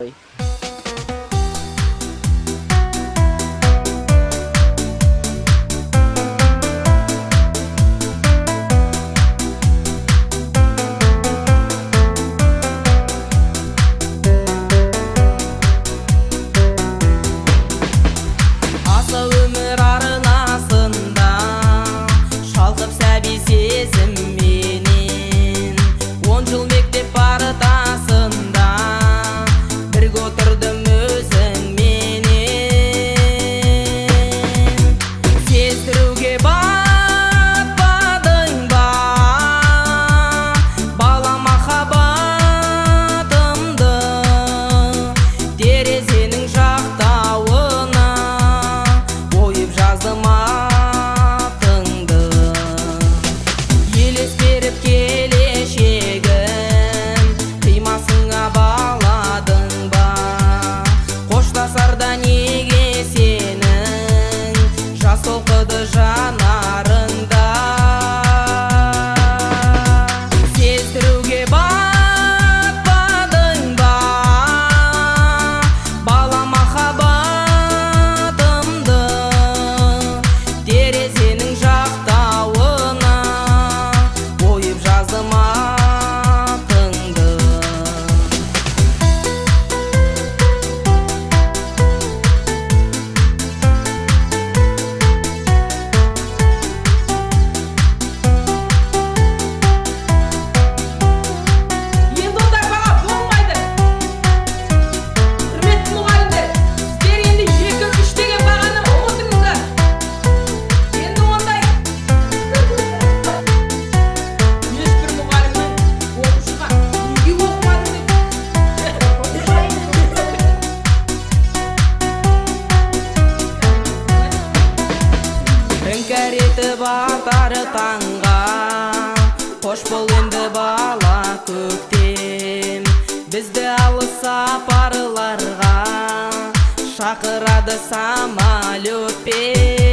rồi өмір арнасында шалқып сәби сезім it is батар таңға. Қош бол енді бала көктем. Бізді алыс сапарларға шақырады самолетпен.